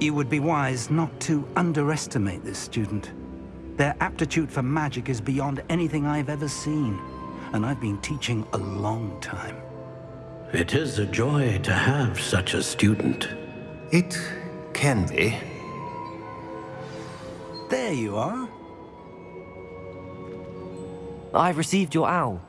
You would be wise not to underestimate this student. Their aptitude for magic is beyond anything I've ever seen, and I've been teaching a long time. It is a joy to have such a student. It can be. There you are. I've received your owl.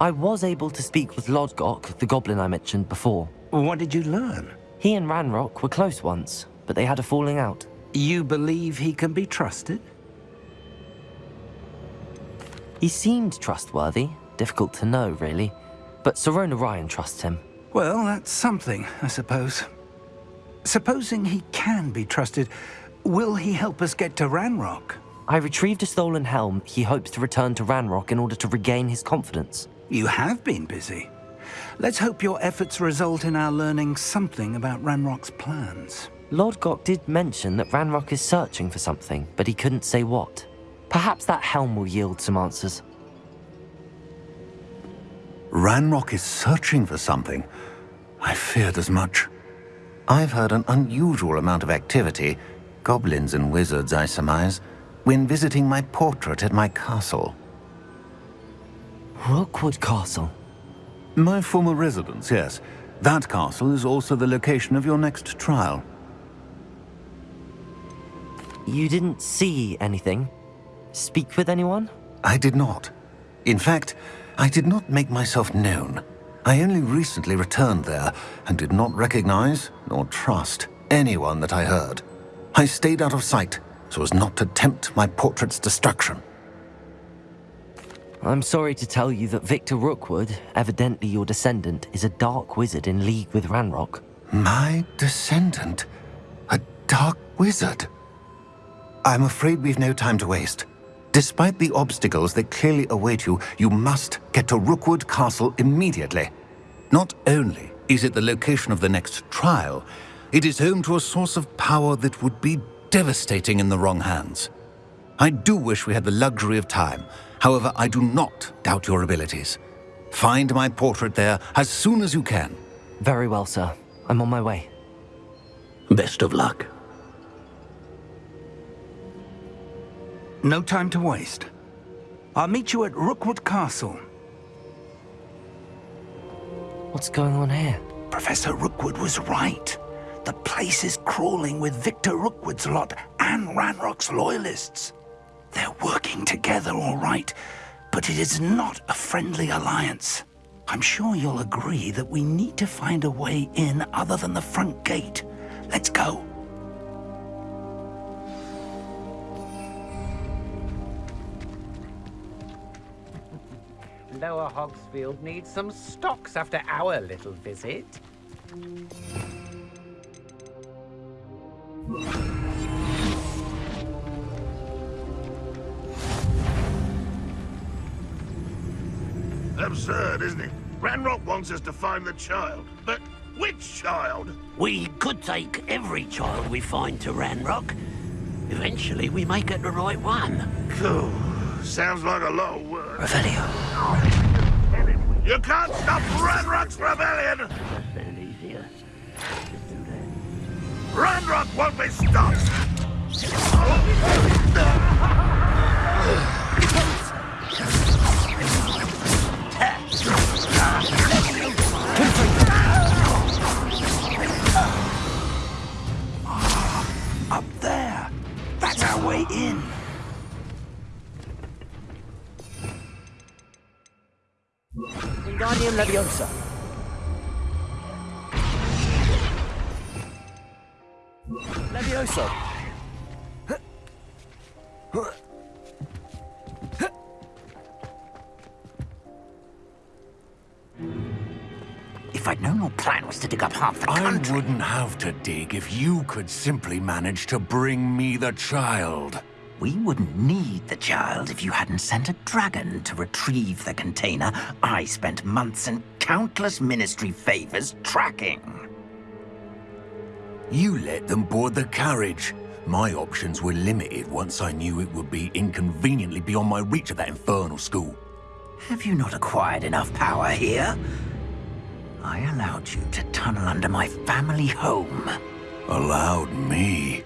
I was able to speak with Lodgok, the goblin I mentioned before. What did you learn? He and Ranrock were close once, but they had a falling out. You believe he can be trusted? He seemed trustworthy. Difficult to know, really. But Sirona Ryan trusts him. Well, that's something, I suppose. Supposing he can be trusted, will he help us get to Ranrock? I retrieved a stolen helm he hopes to return to Ranrock in order to regain his confidence. You have been busy. Let's hope your efforts result in our learning something about Ranrock's plans. Lodgok did mention that Ranrock is searching for something, but he couldn't say what. Perhaps that helm will yield some answers. Ranrock is searching for something. I feared as much. I've heard an unusual amount of activity, goblins and wizards, I surmise, when visiting my portrait at my castle. Rookwood Castle? My former residence, yes. That castle is also the location of your next trial. You didn't see anything? Speak with anyone? I did not. In fact, I did not make myself known. I only recently returned there and did not recognize nor trust anyone that I heard. I stayed out of sight so as not to tempt my portrait's destruction. I'm sorry to tell you that Victor Rookwood, evidently your descendant, is a dark wizard in league with Ranrock. My descendant? A dark wizard? I'm afraid we've no time to waste. Despite the obstacles that clearly await you, you must get to Rookwood Castle immediately. Not only is it the location of the next trial, it is home to a source of power that would be devastating in the wrong hands. I do wish we had the luxury of time. However, I do not doubt your abilities. Find my portrait there as soon as you can. Very well, sir. I'm on my way. Best of luck. No time to waste. I'll meet you at Rookwood Castle. What's going on here? Professor Rookwood was right. The place is crawling with Victor Rookwood's lot and Ranrock's loyalists. They're working together all right, but it is not a friendly alliance. I'm sure you'll agree that we need to find a way in other than the front gate. Let's go. Lower Hogsfield needs some stocks after our little visit. Absurd, isn't it? Ranrock wants us to find the child, but which child? We could take every child we find to Ranrock. Eventually, we may get the right one. Cool. Sounds like a lot of work. Revelio. You can't stop Ranrock's rebellion! Been easier. Just do that. Ranrock won't be stopped! Up there. That's our way in. Wingardium Leviosa. Leviosa. If I'd known your plan was to dig up half the country... I country... wouldn't have to dig if you could simply manage to bring me the child. We wouldn't need the child if you hadn't sent a dragon to retrieve the container I spent months and countless ministry favors tracking. You let them board the carriage. My options were limited once I knew it would be inconveniently beyond my reach of that infernal school. Have you not acquired enough power here? I allowed you to tunnel under my family home. Allowed me?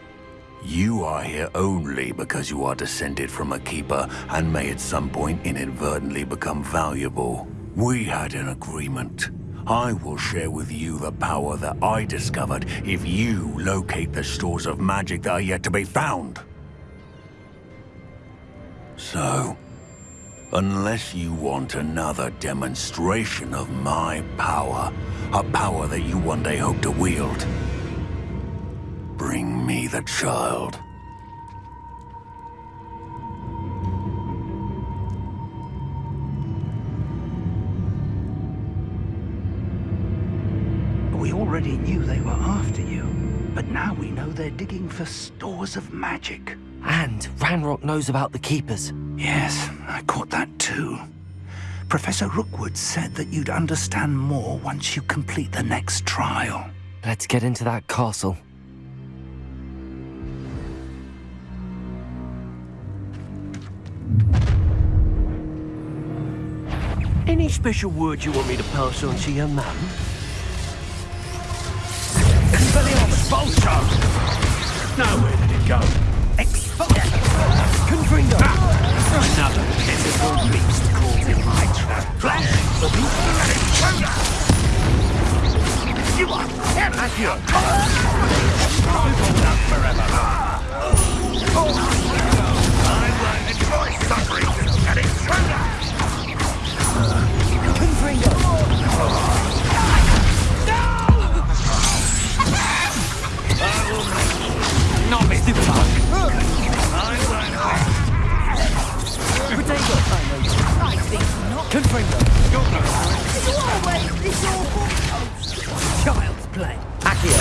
You are here only because you are descended from a keeper and may at some point inadvertently become valuable. We had an agreement. I will share with you the power that I discovered if you locate the stores of magic that are yet to be found. So, unless you want another demonstration of my power, a power that you one day hope to wield, bring me the child. We already knew they were after you, but now we know they're digging for stores of magic. And Ranrock knows about the Keepers. Yes, I caught that too. Professor Rookwood said that you'd understand more once you complete the next trial. Let's get into that castle. Special words you want me to pass on to your mum? Expulso! Now where did it go? Confringo! Another pitiful beast caught in my trap. Flash! You are Accio! Hold up forever. I won't enjoy suffering an intruder! Confringo! Child's play! Accio!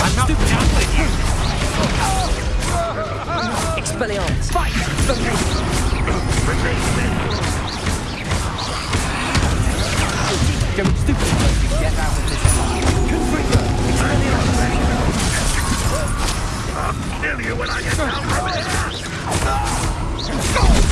I'm not done with you! Expelliarmus! Fight! For me. Don't stupid you get out of this. Confringo! Expelliarmus! I'll Kill you when I get down from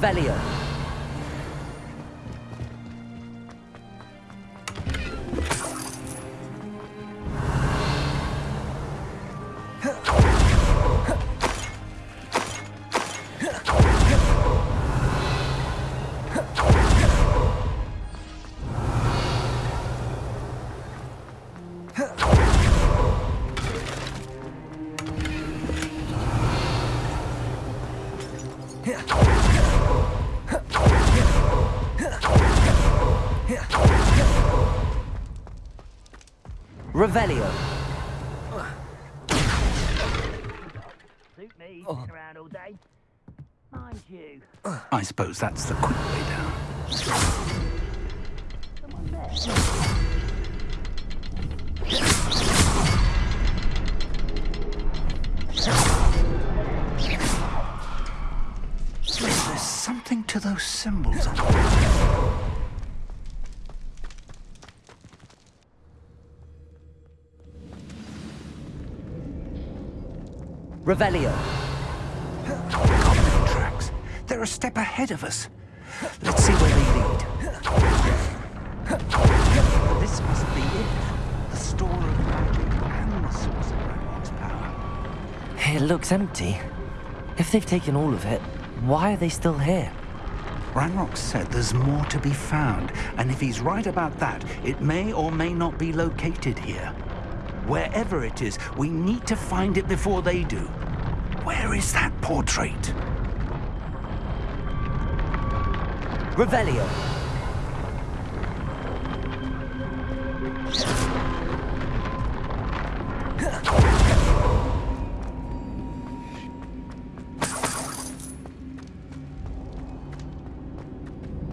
Revelio! Revelio! Suit me, around all day. Mind you. I suppose that's the quick way down. There's something to those symbols. Revelio! Tracks. They're a step ahead of us. Let's see where they lead. This must be it. The store of magic and the source of Ranrock's power. It looks empty. If they've taken all of it, why are they still here? Ranrock said there's more to be found, and if he's right about that, it may or may not be located here. Wherever it is, we need to find it before they do. Where is that portrait? Revelio.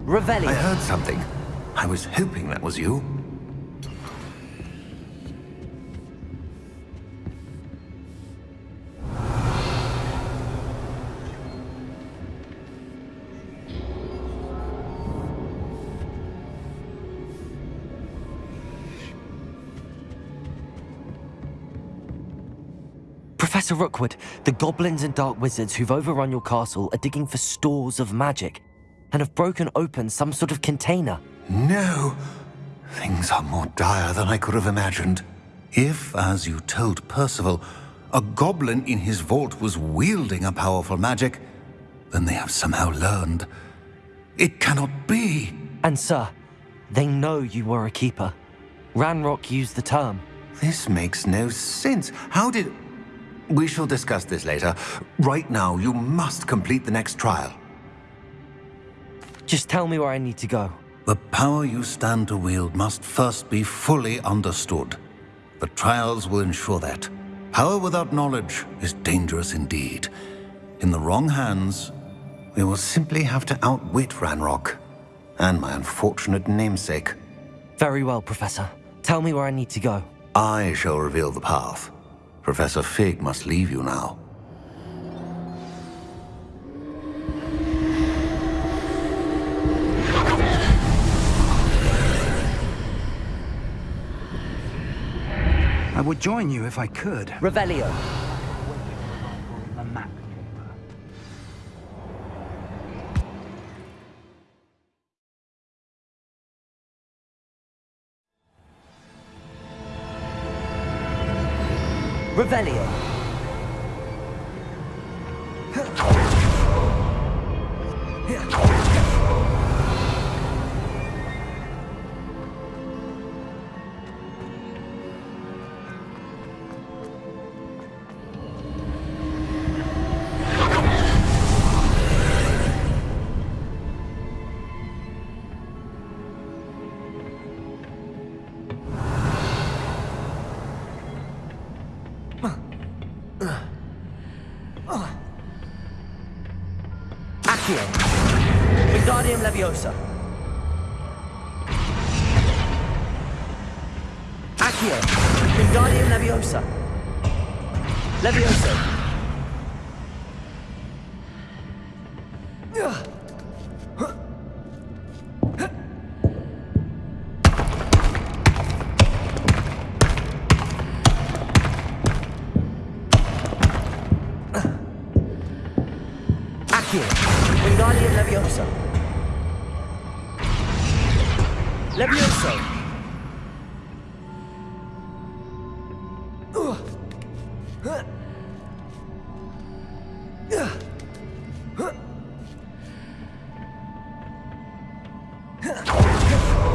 Revelio. I heard something. I was hoping that was you. Professor Rookwood, the goblins and dark wizards who've overrun your castle are digging for stores of magic and have broken open some sort of container. No! Things are more dire than I could have imagined. If, as you told Percival, a goblin in his vault was wielding a powerful magic, then they have somehow learned. It cannot be! And sir, they know you were a keeper. Ranrock used the term. This makes no sense. How did... We shall discuss this later. Right now, you must complete the next trial. Just tell me where I need to go. The power you stand to wield must first be fully understood. The trials will ensure that. Power without knowledge is dangerous indeed. In the wrong hands, we will simply have to outwit Ranrock and my unfortunate namesake. Very well, Professor. Tell me where I need to go. I shall reveal the path. Professor Fig must leave you now. I would join you if I could. Revelio.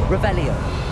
Revelio.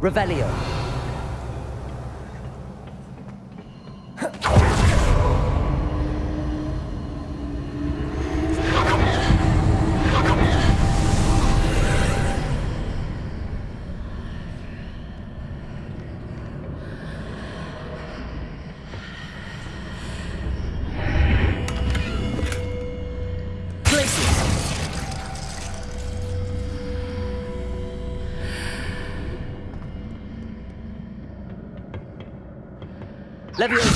Revelio. Levioso.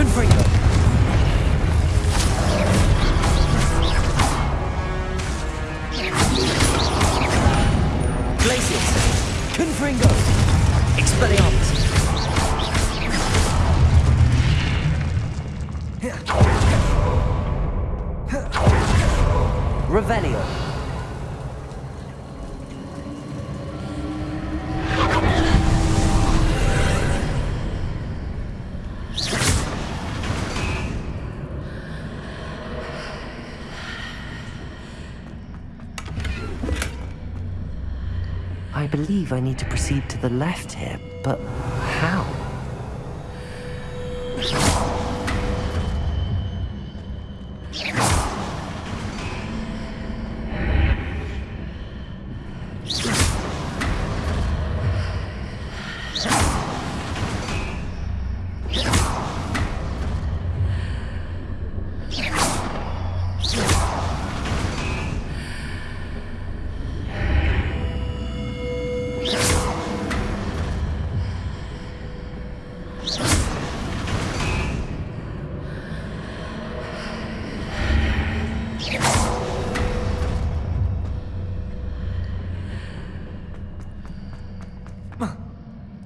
Confringo. Believe I need to proceed to the left here, but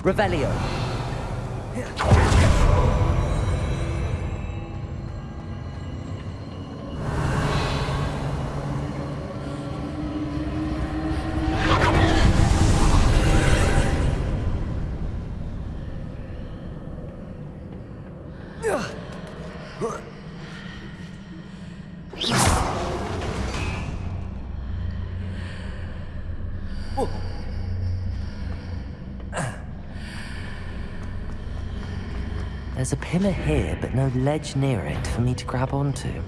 Revelio. There's a pillar here, but no ledge near it for me to grab onto.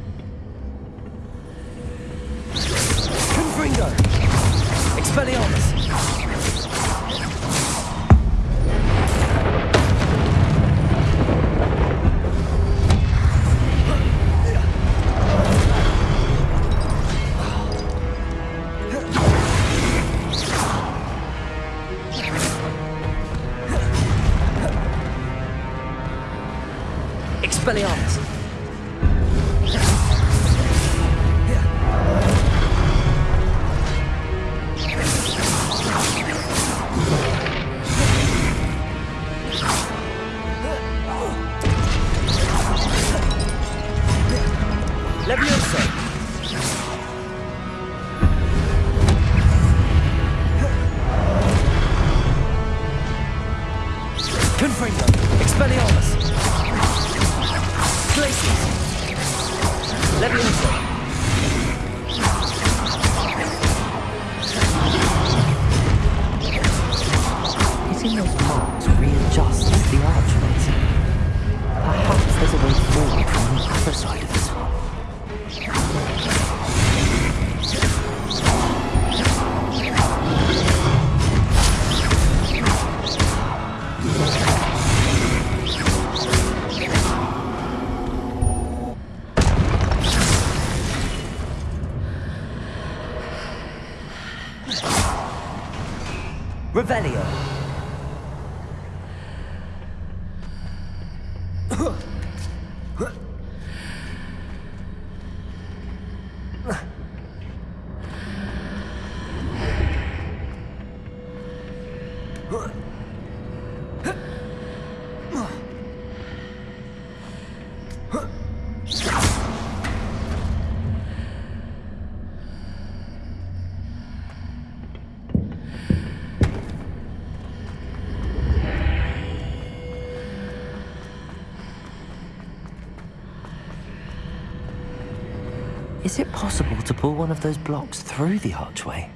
To pull one of those blocks through the archway?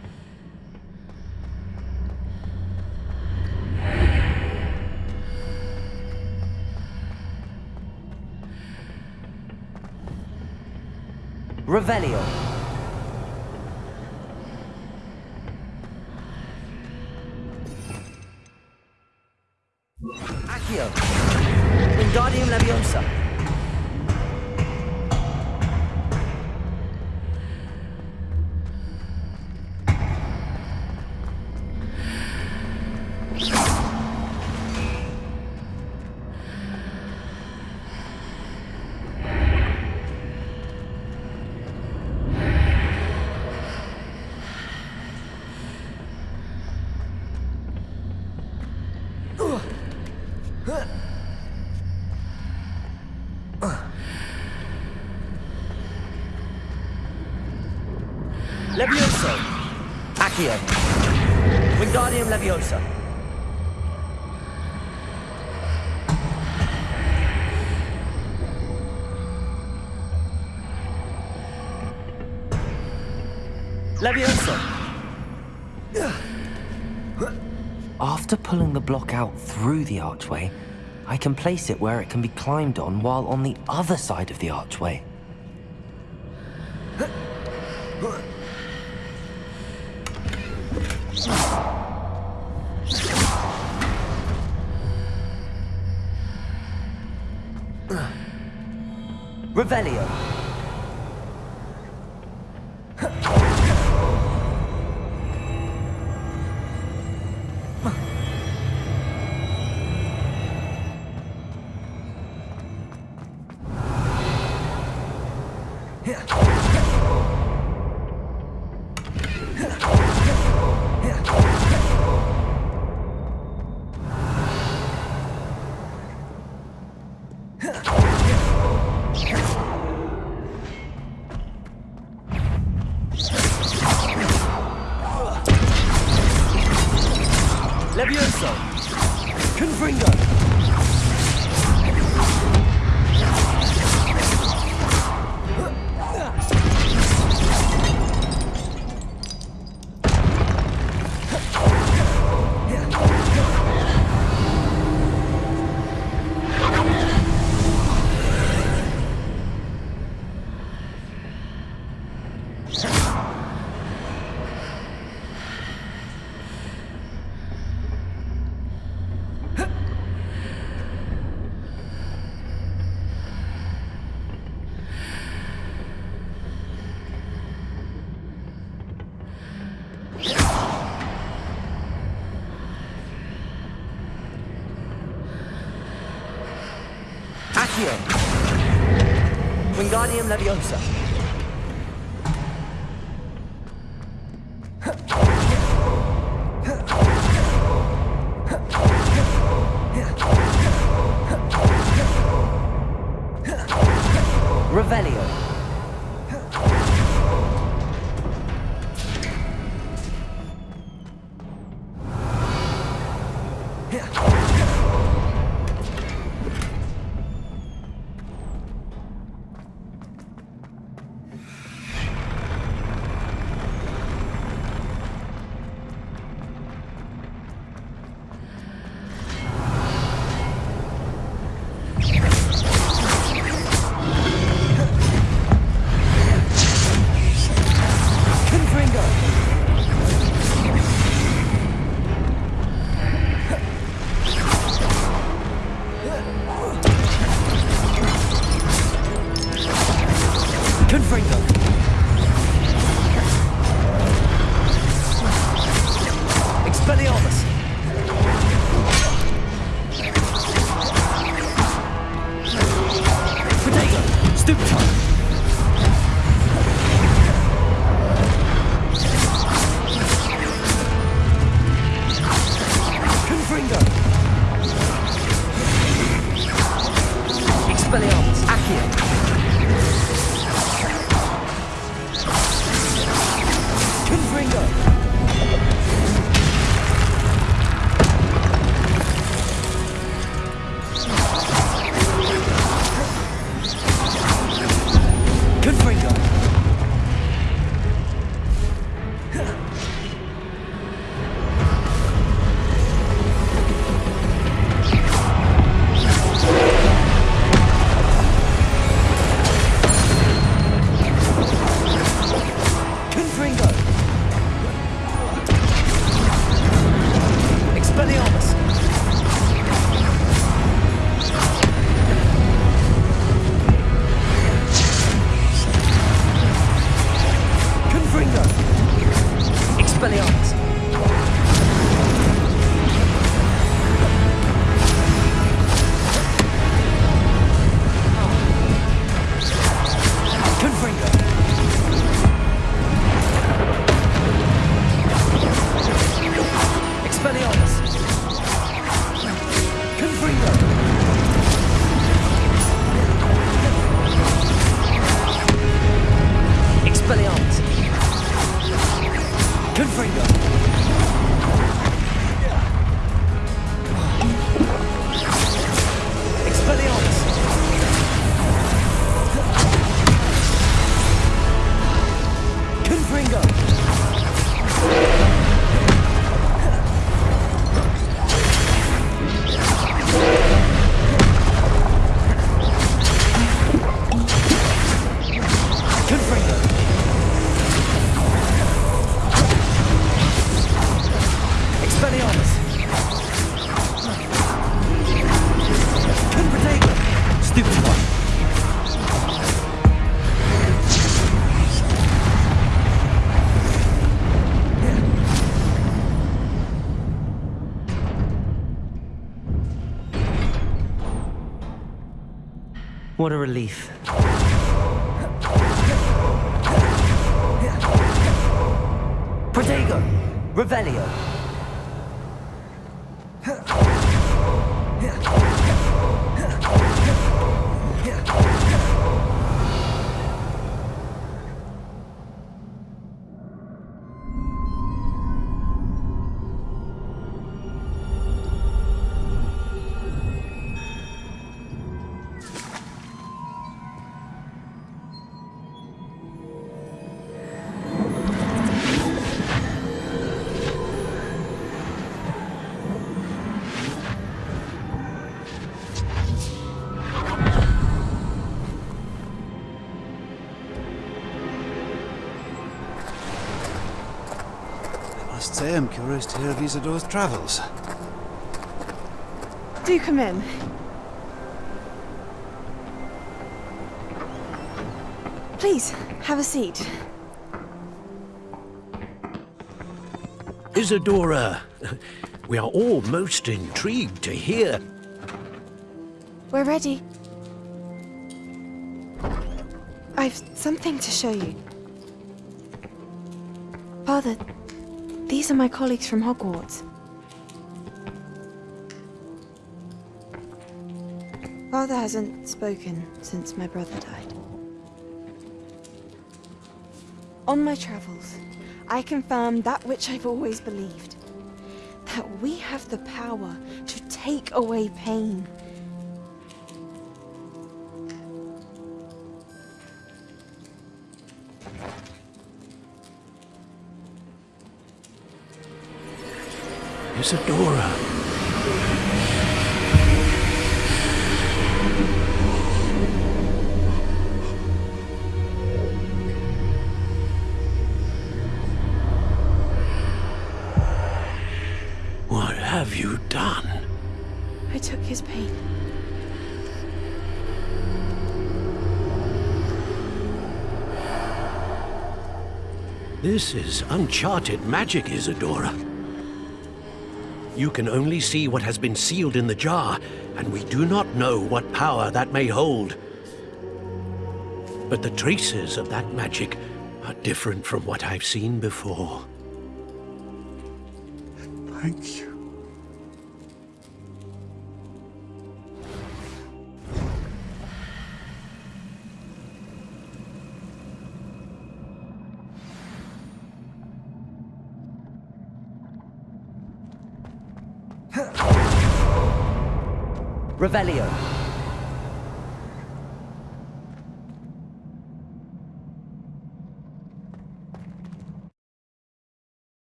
Revelio. Accio. Wingardium Leviosa. Levioso. After pulling the block out through the archway, I can place it where it can be climbed on while on the other side of the archway. Revelio. Wingardium Leviosa. What a relief. Protego! Revelio! Say I'm curious to hear of Isidora's travels. Do come in. Please, have a seat. Isidora, we are all most intrigued to hear. We're ready. I've something to show you. Father, these are my colleagues from Hogwarts. Father hasn't spoken since my brother died. On my travels, I confirmed that which I've always believed. That we have the power to take away pain. Isidora. What have you done? I took his pain. This is uncharted magic, Isidora. You can only see what has been sealed in the jar, and we do not know what power that may hold. But the traces of that magic are different from what I've seen before. Thank you. Revelio!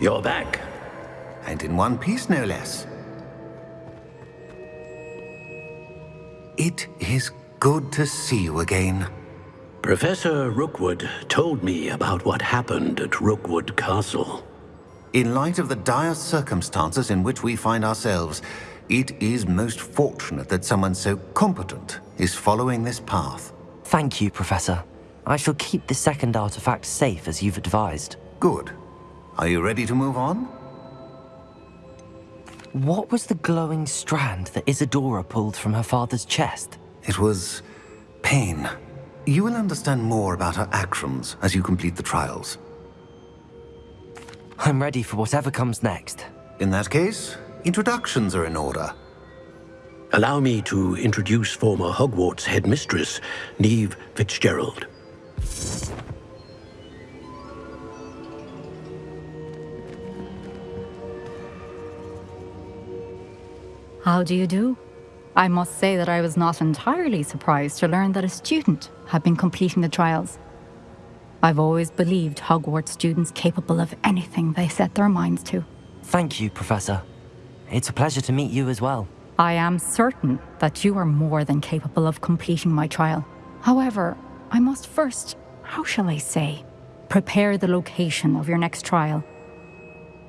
You're back. And in one piece, no less. It is good to see you again. Professor Rookwood told me about what happened at Rookwood Castle. In light of the dire circumstances in which we find ourselves, it is most fortunate that someone so competent is following this path. Thank you, Professor. I shall keep the second artifact safe as you've advised. Good. Are you ready to move on? What was the glowing strand that Isidora pulled from her father's chest? It was pain. You will understand more about her actions as you complete the trials. I'm ready for whatever comes next. In that case, introductions are in order. Allow me to introduce former Hogwarts headmistress, Niamh Fitzgerald. How do you do? I must say that I was not entirely surprised to learn that a student had been completing the trials. I've always believed Hogwarts students capable of anything they set their minds to. Thank you, Professor. It's a pleasure to meet you as well. I am certain that you are more than capable of completing my trial. However, I must first, how shall I say, prepare the location of your next trial.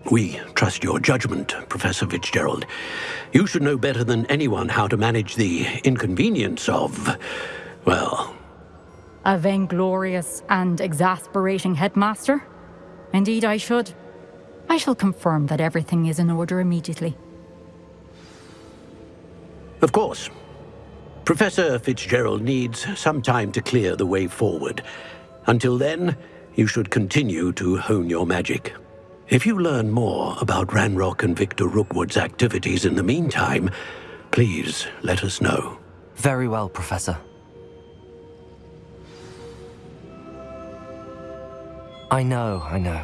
We trust your judgment, Professor Fitzgerald. You should know better than anyone how to manage the inconvenience of, well, A vainglorious and exasperating headmaster? Indeed, I should. I shall confirm that everything is in order immediately. Of course. Professor Fitzgerald needs some time to clear the way forward. Until then, you should continue to hone your magic. If you learn more about Ranrock and Victor Rookwood's activities in the meantime, please let us know. Very well, Professor. I know, I know.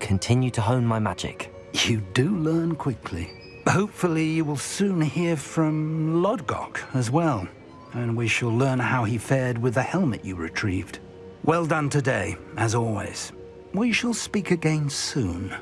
Continue to hone my magic. You do learn quickly. Hopefully you will soon hear from Lodgok as well, and we shall learn how he fared with the helmet you retrieved. Well done today, as always. We shall speak again soon.